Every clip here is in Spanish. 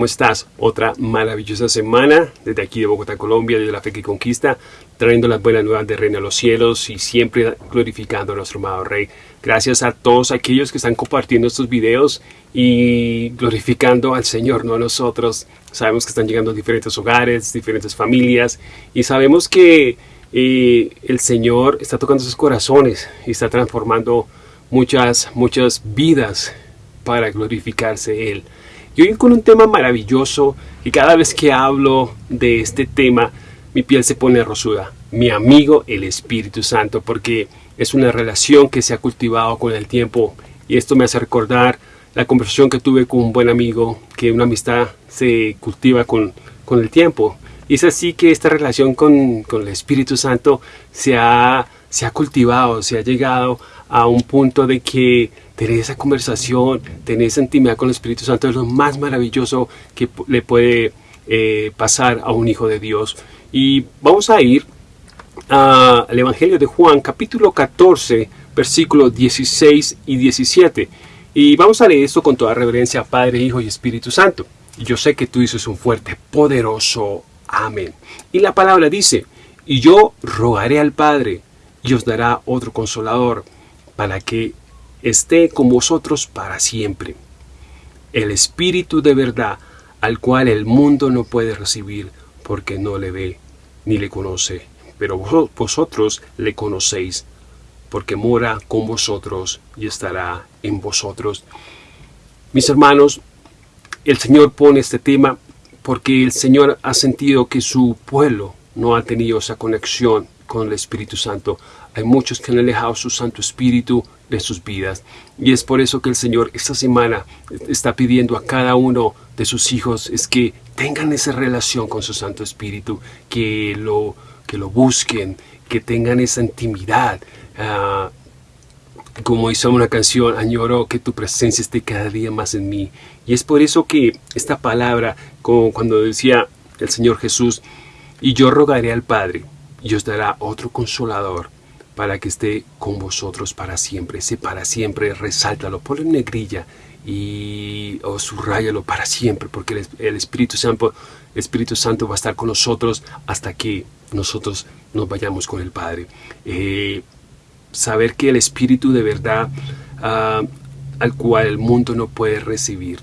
¿Cómo estás? Otra maravillosa semana desde aquí de Bogotá, Colombia, desde la fe que conquista, trayendo las buenas nuevas de Reino a los cielos y siempre glorificando a nuestro amado Rey. Gracias a todos aquellos que están compartiendo estos videos y glorificando al Señor, no a nosotros. Sabemos que están llegando a diferentes hogares, diferentes familias y sabemos que eh, el Señor está tocando sus corazones y está transformando muchas, muchas vidas para glorificarse Él. Y hoy con un tema maravilloso y cada vez que hablo de este tema mi piel se pone rosuda. Mi amigo el Espíritu Santo porque es una relación que se ha cultivado con el tiempo y esto me hace recordar la conversación que tuve con un buen amigo que una amistad se cultiva con, con el tiempo. Y es así que esta relación con, con el Espíritu Santo se ha, se ha cultivado, se ha llegado a un punto de que tener esa conversación, tener esa intimidad con el Espíritu Santo es lo más maravilloso que le puede eh, pasar a un hijo de Dios. Y vamos a ir al Evangelio de Juan, capítulo 14, versículos 16 y 17. Y vamos a leer esto con toda reverencia, Padre, Hijo y Espíritu Santo. Yo sé que tú dices un fuerte, poderoso amén. Y la palabra dice, y yo rogaré al Padre, y os dará otro consolador, para que esté con vosotros para siempre. El Espíritu de verdad, al cual el mundo no puede recibir, porque no le ve ni le conoce, pero vosotros le conocéis, porque mora con vosotros y estará en vosotros. Mis hermanos, el Señor pone este tema porque el Señor ha sentido que su pueblo no ha tenido esa conexión con el Espíritu Santo. Hay muchos que han alejado su Santo Espíritu de sus vidas. Y es por eso que el Señor esta semana está pidiendo a cada uno de sus hijos es que tengan esa relación con su Santo Espíritu, que lo, que lo busquen, que tengan esa intimidad. Ah, como hizo una canción, añoro que tu presencia esté cada día más en mí. Y es por eso que esta palabra, como cuando decía el Señor Jesús, y yo rogaré al Padre, y os dará otro consolador, para que esté con vosotros para siempre. Ese para siempre, resáltalo, ponlo en negrilla y o subrayalo para siempre, porque el, Espíritu Santo, Espíritu Santo va a estar con nosotros hasta que nosotros nos vayamos con el Padre. Eh, saber que el Espíritu de verdad ah, al cual el mundo no puede recibir,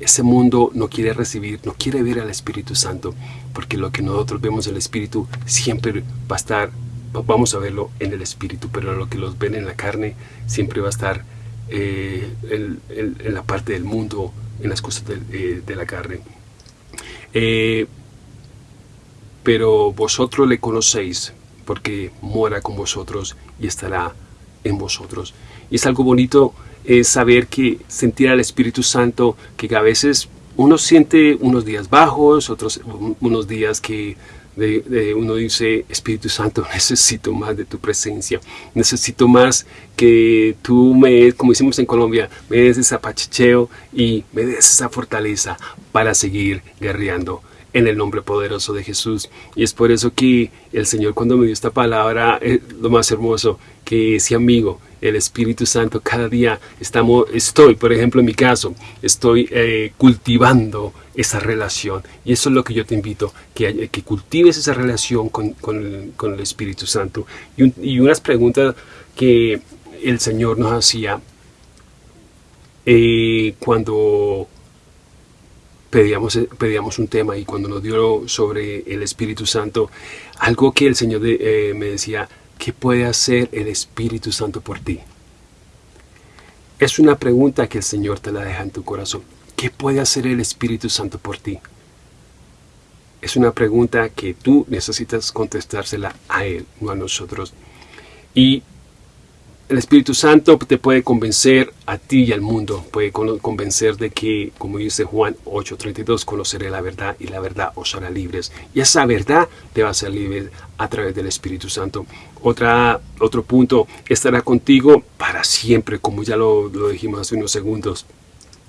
ese mundo no quiere recibir, no quiere ver al Espíritu Santo, porque lo que nosotros vemos el Espíritu siempre va a estar vamos a verlo en el espíritu, pero lo que los ven en la carne siempre va a estar eh, en, la parte del mundo, en las cosas de, eh, la carne. Eh, pero vosotros le conocéis, porque mora con vosotros y estará en vosotros. Y es algo bonito saber que sentir al Espíritu Santo, que a veces uno siente unos días bajos, otros unos días que de, uno dice, Espíritu Santo, necesito más de tu presencia, necesito más que tú me, como decimos en Colombia, me des ese apachicheo y me des esa fortaleza para seguir guerreando en el nombre poderoso de Jesús. Y es por eso que el Señor cuando me dio esta palabra, es lo más hermoso, que ese amigo, el Espíritu Santo, cada día estamos, estoy, por ejemplo en mi caso, estoy eh, cultivando esa relación. Y eso es lo que yo te invito, que, que cultives esa relación con, el Espíritu Santo. Y, unas preguntas que el Señor nos hacía eh, cuando pedíamos, pedíamos un tema y cuando nos dio sobre el Espíritu Santo, algo que el Señor eh, me decía, ¿qué puede hacer el Espíritu Santo por ti? Es una pregunta que el Señor te la deja en tu corazón. ¿Qué puede hacer el Espíritu Santo por ti? Es una pregunta que tú necesitas contestársela a Él, no a nosotros. Y el Espíritu Santo te puede convencer a ti y al mundo, puede convencer de que, como dice Juan 8.32, conoceré la verdad y la verdad os hará libres. Y esa verdad te va a hacer libre a través del Espíritu Santo. Otra, otro punto, estará contigo para siempre, como ya lo, dijimos hace unos segundos.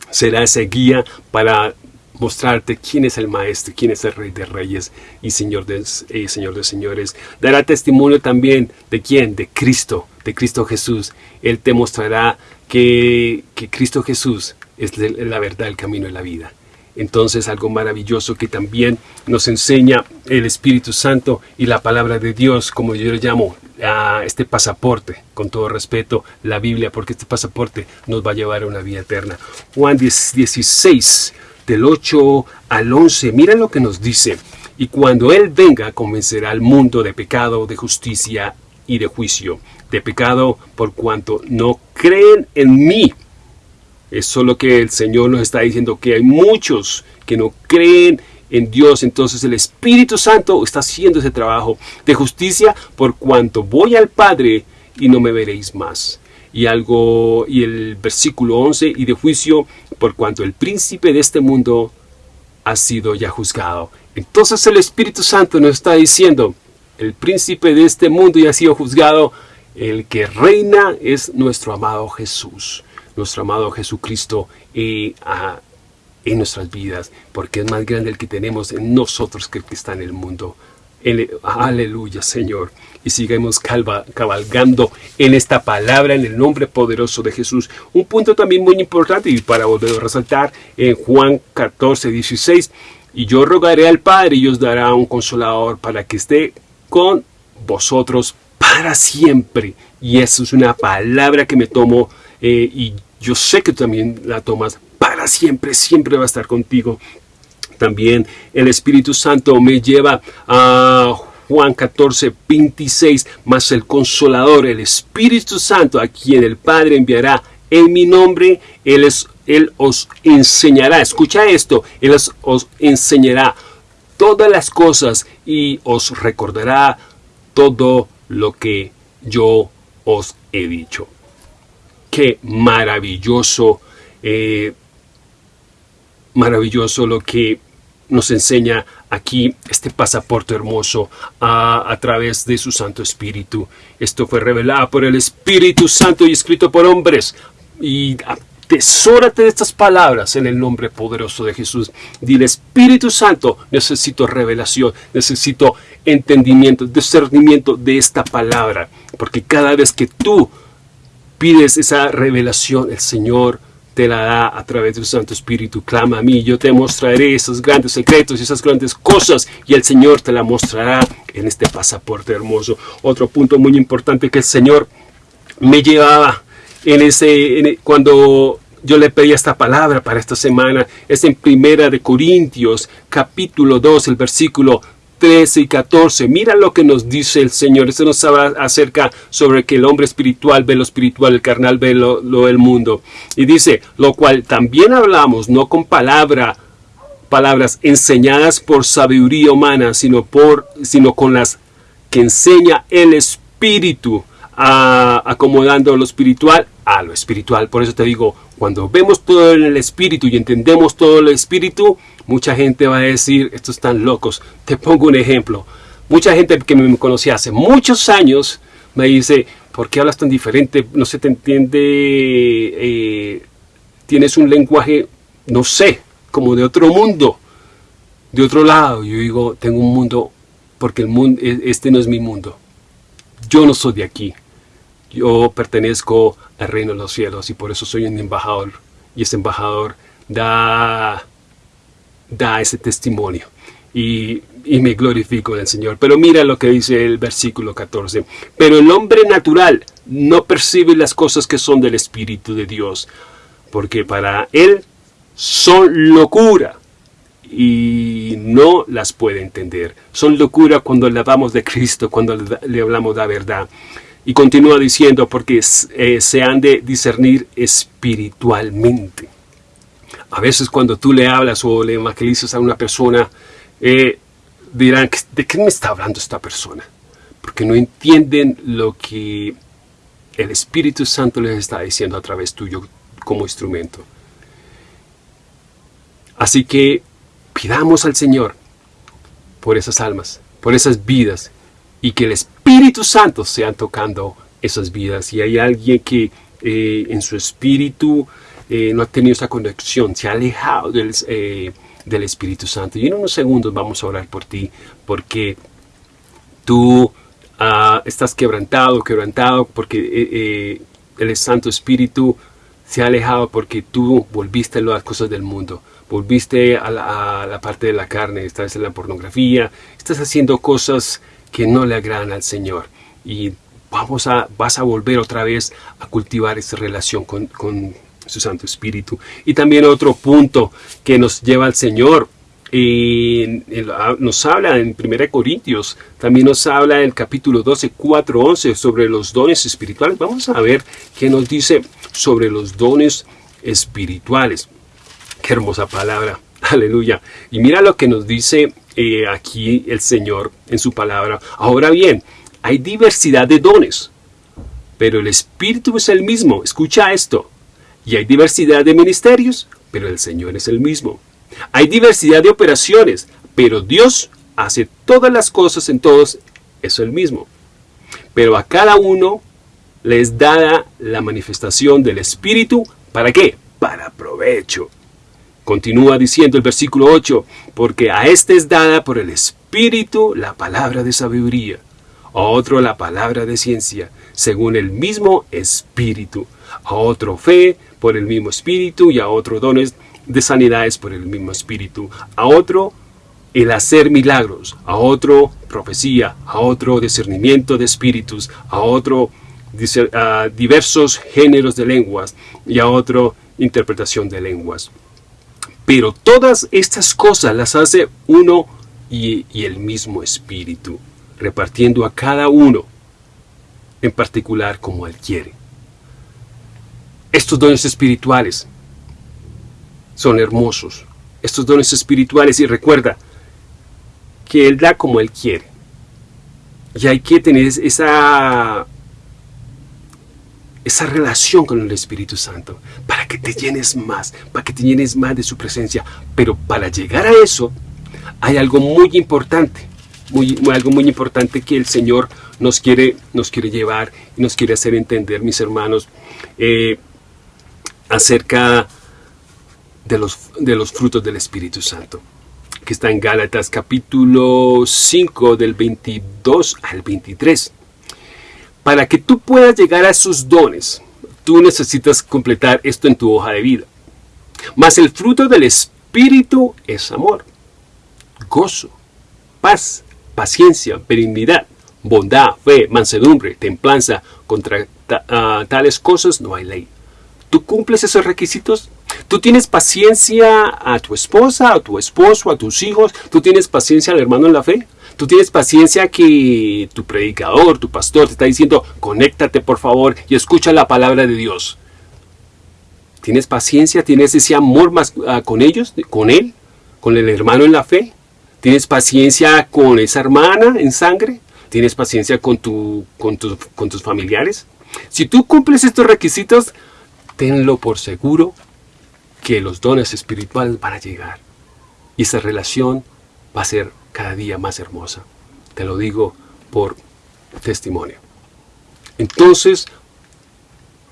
Será ese guía para mostrarte quién es el Maestro, quién es el Rey de Reyes y Señor de, eh, Señor de Señores. Dará testimonio también de quién, de Cristo, de Cristo Jesús. Él te mostrará que, que Cristo Jesús es la verdad, el camino y la vida. entonces algo maravilloso que también nos enseña el Espíritu Santo y la palabra de Dios, como yo le llamo, a este pasaporte, con todo respeto, la Biblia, porque este pasaporte nos va a llevar a una vida eterna. Juan 16, del 8 al 11, mira lo que nos dice. Y cuando Él venga, convencerá al mundo de pecado, de justicia y de juicio. De pecado por cuanto no creen en mí. Es solo que el Señor nos está diciendo que hay muchos que no creen en Dios. Entonces el Espíritu Santo está haciendo ese trabajo de justicia por cuanto voy al Padre y no me veréis más. Y algo y el versículo 11 y de juicio por cuanto el príncipe de este mundo ha sido ya juzgado. Entonces el Espíritu Santo nos está diciendo, el príncipe de este mundo ya ha sido juzgado, el que reina es nuestro amado Jesús, nuestro amado Jesucristo y a en nuestras vidas, porque es más grande el que tenemos en nosotros que el que está en el mundo. aleluya, Señor. Y sigamos cabalgando en esta palabra, en el nombre poderoso de Jesús. Un punto también muy importante y para volver a resaltar en Juan 14, 16. Y yo rogaré al Padre y os dará un consolador para que esté con vosotros para siempre. Y eso es una palabra que me tomo eh, y yo sé que también la tomas para siempre, siempre va a estar contigo. También el Espíritu Santo me lleva a Juan 14, 26, más el Consolador, el Espíritu Santo, a quien el Padre enviará en mi nombre, Él, es, él os enseñará, escucha esto, Él os enseñará todas las cosas y os recordará todo lo que yo os he dicho. Qué maravilloso eh, maravilloso lo que nos enseña aquí este pasaporte hermoso a, través de su Santo Espíritu. Esto fue revelado por el Espíritu Santo y escrito por hombres. Y atesórate de estas palabras en el nombre poderoso de Jesús. Dile, Espíritu Santo, necesito revelación, necesito entendimiento, discernimiento de esta palabra. Porque cada vez que tú pides esa revelación, el Señor te la da a través del Santo Espíritu. Clama a mí, yo te mostraré esos grandes secretos y esas grandes cosas y el Señor te la mostrará en este pasaporte hermoso. Otro punto muy importante que el Señor me llevaba en ese, cuando yo le pedí esta palabra para esta semana, es en Primera de Corintios, capítulo 2, el versículo 13 y 14. Mira lo que nos dice el Señor. Esto nos habla acerca sobre que el hombre espiritual ve lo espiritual, el carnal ve lo, del mundo. Y dice, lo cual también hablamos, no con palabra, palabras enseñadas por sabiduría humana, sino, por, sino con las que enseña el Espíritu, acomodando lo espiritual a lo espiritual. Por eso te digo, cuando vemos todo en el Espíritu y entendemos todo el Espíritu, Mucha gente va a decir, estos están locos. Te pongo un ejemplo. Mucha gente que me conocía hace muchos años me dice, ¿por qué hablas tan diferente? No se te entiende, eh, tienes un lenguaje, no sé, como de otro mundo, de otro lado. Yo digo, tengo un mundo, porque el mundo, e, este no es mi mundo. Yo no soy de aquí. Yo pertenezco al reino de los cielos y por eso soy un embajador. Y ese embajador da da ese testimonio. Y, me glorifico en el Señor. Pero mira lo que dice el versículo 14. Pero el hombre natural no percibe las cosas que son del Espíritu de Dios, porque para él son locura y no las puede entender. Son locura cuando hablamos de Cristo, cuando le hablamos de la verdad. Y continúa diciendo, porque eh, se han de discernir espiritualmente. A veces cuando tú le hablas o le evangelizas a una persona, eh, dirán, ¿de qué me está hablando esta persona? Porque no entienden lo que el Espíritu Santo les está diciendo a través tuyo como instrumento. Así que pidamos al Señor por esas almas, por esas vidas, y que el Espíritu Santo sea tocando esas vidas. Y hay alguien que eh, en su espíritu eh, no ha tenido esa conexión, se ha alejado del, eh, del Espíritu Santo. Y en unos segundos vamos a orar por ti, porque tú ah, estás quebrantado, quebrantado, porque el Santo Espíritu se ha alejado porque tú volviste a las cosas del mundo, volviste a la, parte de la carne, estás en la pornografía, estás haciendo cosas que no le agradan al Señor. Y vamos a, vas a volver otra vez a cultivar esa relación con, con su Santo Espíritu. Y también otro punto que nos lleva al Señor y nos habla en 1 Corintios, también nos habla en el capítulo 12, 4, 11 sobre los dones espirituales. Vamos a ver qué nos dice sobre los dones espirituales. Qué hermosa palabra, aleluya. Y mira lo que nos dice eh, aquí el Señor en su palabra. Ahora bien, hay diversidad de dones, pero el Espíritu es el mismo. Escucha esto. Y hay diversidad de ministerios, pero el Señor es el mismo. Hay diversidad de operaciones, pero Dios hace todas las cosas en todos, eso el mismo. Pero a cada uno les da la manifestación del Espíritu, ¿para qué? Para provecho. Continúa diciendo el versículo 8, porque a este es dada por el Espíritu la palabra de sabiduría, a otro la palabra de ciencia, según el mismo Espíritu, a otro fe por el mismo Espíritu y a otro dones de sanidades por el mismo espíritu, a otro el hacer milagros, a otro profecía, a otro discernimiento de espíritus, a otro diversos géneros de lenguas y a otro interpretación de lenguas. Pero todas estas cosas las hace uno y, el mismo espíritu, repartiendo a cada uno en particular como él quiere. Estos dones espirituales son hermosos. Estos dones espirituales y recuerda que Él da como Él quiere. Y hay que tener esa, esa relación con el Espíritu Santo para que te llenes más, para que te llenes más de su presencia. Pero para llegar a eso hay algo muy importante, muy, algo muy importante que el Señor nos quiere, nos quiere llevar y nos quiere hacer entender, mis hermanos, eh, acerca de los, de los frutos del Espíritu Santo, que está en Gálatas capítulo 5 del 22 al 23. Para que tú puedas llegar a esos dones, tú necesitas completar esto en tu hoja de vida. Mas el fruto del Espíritu es amor, gozo, paz, paciencia, benignidad, bondad, fe, mansedumbre, templanza. Contra ah, tales cosas no hay ley. ¿Tú cumples esos requisitos? Tú tienes paciencia a tu esposa, a tu esposo, a tus hijos. Tú tienes paciencia al hermano en la fe. Tú tienes paciencia que tu predicador, tu pastor te está diciendo, conéctate por favor y escucha la palabra de Dios. ¿Tienes paciencia? ¿Tienes ese amor más ah, con ellos, con él, con el hermano en la fe? ¿Tienes paciencia con esa hermana en sangre? ¿Tienes paciencia con, tu, con, con tus familiares? Si tú cumples estos requisitos, tenlo por seguro que los dones espirituales van a llegar. Y esa relación va a ser cada día más hermosa. Te lo digo por testimonio. Entonces,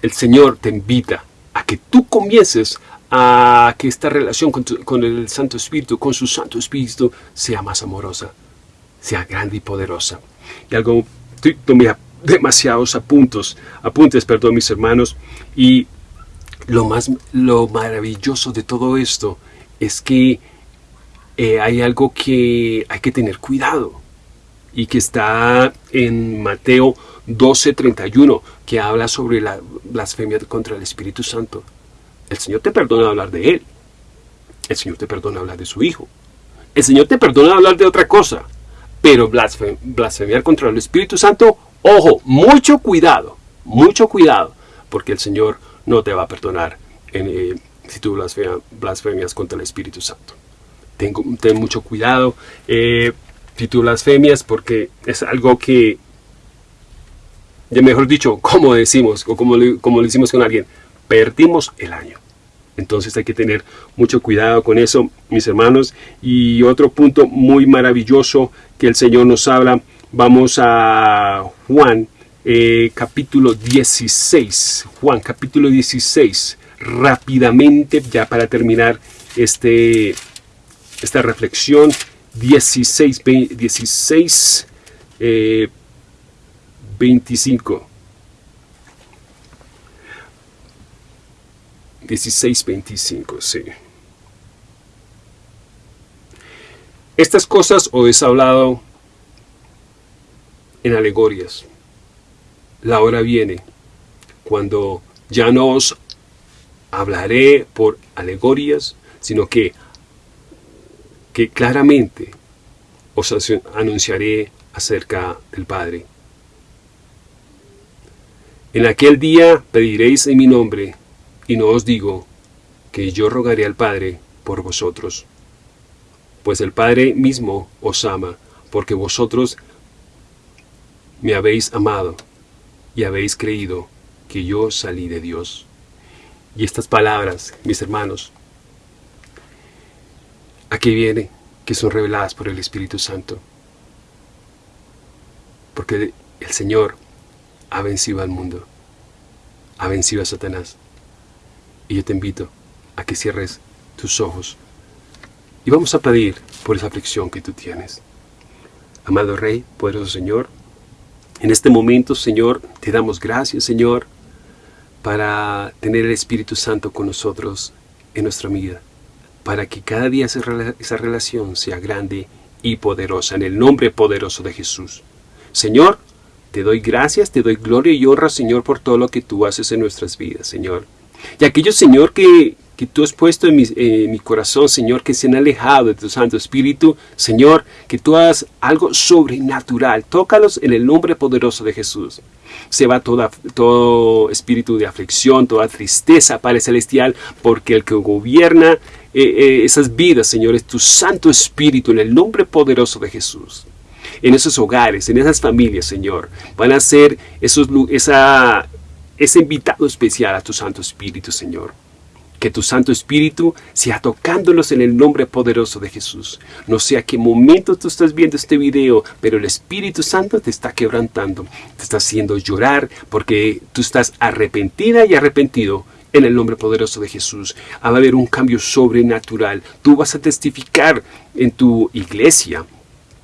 el Señor te invita a que tú comiences a que esta relación con, el Santo Espíritu, con su Santo Espíritu, sea más amorosa, sea grande y poderosa. Y algo, tomé demasiados apuntes, apuntes, perdón, mis hermanos, y lo, más, lo maravilloso de todo esto es que eh, hay algo que hay que tener cuidado y que está en Mateo 12:31 que habla sobre la blasfemia contra el Espíritu Santo. El Señor te perdona hablar de Él. El Señor te perdona hablar de su Hijo. El Señor te perdona hablar de otra cosa. Pero blasfemiar contra el Espíritu Santo, ojo, mucho cuidado, mucho cuidado, porque el Señor no te va a perdonar eh, si tú blasfemias contra el Espíritu Santo. ten mucho cuidado eh, si tú blasfemias porque es algo que, ya mejor dicho, como decimos, o como como le decimos con alguien, perdimos el año. Entonces hay que tener mucho cuidado con eso, mis hermanos. Y otro punto muy maravilloso que el Señor nos habla, vamos a Juan eh, capítulo 16. Juan, capítulo 16. Rápidamente, ya para terminar este, esta reflexión. 16, 16 25. 16.25, sí. Estas cosas os he hablado en alegorias. La hora viene cuando ya no os hablaré por alegorias, sino que, que claramente os anunciaré acerca del Padre. En aquel día pediréis en mi nombre, y no os digo que yo rogaré al Padre por vosotros, pues el Padre mismo os ama, porque vosotros me habéis amado y habéis creído que yo salí de Dios. Y estas palabras, mis hermanos, aquí viene que son reveladas por el Espíritu Santo. Porque el Señor ha vencido al mundo, ha vencido a Satanás. Y yo te invito a que cierres tus ojos y vamos a pedir por esa aflicción que tú tienes. Amado Rey, poderoso Señor, en este momento, Señor, te damos gracias, Señor, para tener el Espíritu Santo con nosotros en nuestra vida, para que cada día esa relación sea grande y poderosa, en el nombre poderoso de Jesús. Señor, te doy gracias, te doy gloria y honra, Señor, por todo lo que tú haces en nuestras vidas, Señor. Y aquellos, Señor, que, que tú has puesto en mi, corazón, Señor, que se han alejado de tu Santo Espíritu, Señor, que tú hagas algo sobrenatural. Tócalos en el nombre poderoso de Jesús. Se va toda, todo espíritu de aflicción, toda tristeza, Padre Celestial, porque el que gobierna eh, eh, esas vidas, Señor, es tu Santo Espíritu en el nombre poderoso de Jesús en esos hogares, en esas familias, Señor. Van a ser esos, esa, ese invitado especial a tu Santo Espíritu, Señor. Que tu Santo Espíritu sea tocándolos en el nombre poderoso de Jesús. No sé a qué momento tú estás viendo este video, pero el Espíritu Santo te está quebrantando, te está haciendo llorar porque tú estás arrepentida y arrepentido en el nombre poderoso de Jesús. Va a haber un cambio sobrenatural. Tú vas a testificar en tu iglesia,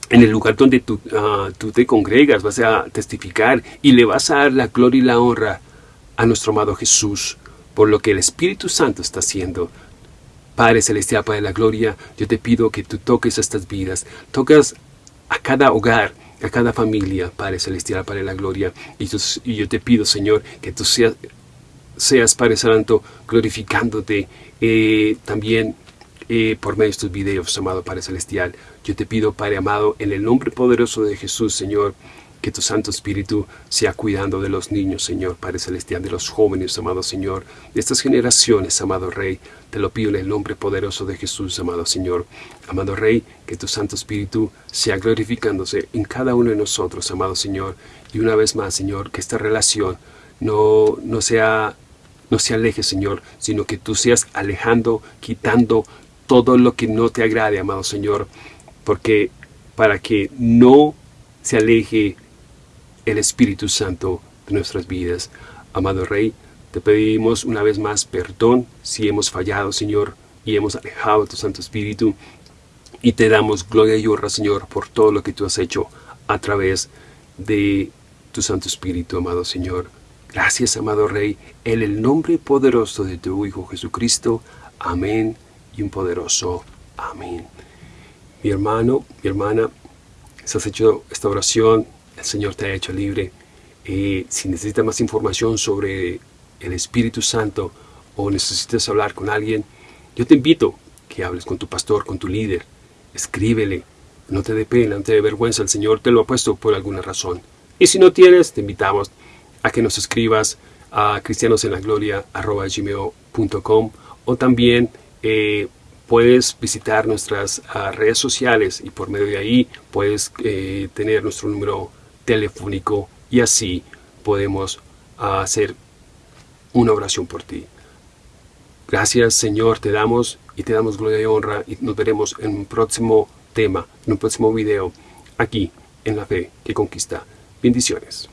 en el lugar donde tú, ah, tú, te congregas, vas a testificar y le vas a dar la gloria y la honra a nuestro amado Jesús por lo que el Espíritu Santo está haciendo. Padre Celestial, Padre de la Gloria, yo te pido que tú toques estas vidas, tocas a cada hogar, a cada familia, Padre Celestial, Padre de la Gloria, y, yo te pido, Señor, que tú seas, seas Padre Santo, glorificándote eh, también eh, por medio de estos videos, amado Padre Celestial. Yo te pido, Padre amado, en el nombre poderoso de Jesús, Señor, que tu Santo Espíritu sea cuidando de los niños, Señor, Padre Celestial, de los jóvenes, amado Señor, de estas generaciones, amado Rey. Te lo pido en el nombre poderoso de Jesús, amado Señor. Amado Rey, que tu Santo Espíritu sea glorificándose en cada uno de nosotros, amado Señor. Y una vez más, Señor, que esta relación no, no sea no se aleje, Señor, sino que tú seas alejando, quitando todo lo que no te agrade, amado Señor, porque para que no se aleje el Espíritu Santo de nuestras vidas. Amado Rey, te pedimos una vez más perdón si hemos fallado, Señor, y hemos alejado tu Santo Espíritu. Y te damos gloria y honra, Señor, por todo lo que tú has hecho a través de tu Santo Espíritu, amado Señor. Gracias, amado Rey, en el nombre poderoso de tu Hijo Jesucristo. Amén y un poderoso amén. Mi hermano, mi hermana, si has hecho esta oración, el Señor te ha hecho libre. si necesitas más información sobre el Espíritu Santo o necesitas hablar con alguien, yo te invito que hables con tu pastor, con tu líder. Escríbele. No te dé pena, no te dé vergüenza. El Señor te lo ha puesto por alguna razón. Y si no tienes, te invitamos a que nos escribas a cristianosenlagloria.com o también eh, puedes visitar nuestras ah, redes sociales y por medio de ahí puedes eh, tener nuestro número telefónico y así podemos hacer una oración por ti. Gracias Señor, te damos y te damos gloria y honra y nos veremos en un próximo tema, en un próximo video, aquí en La Fe que Conquista. Bendiciones.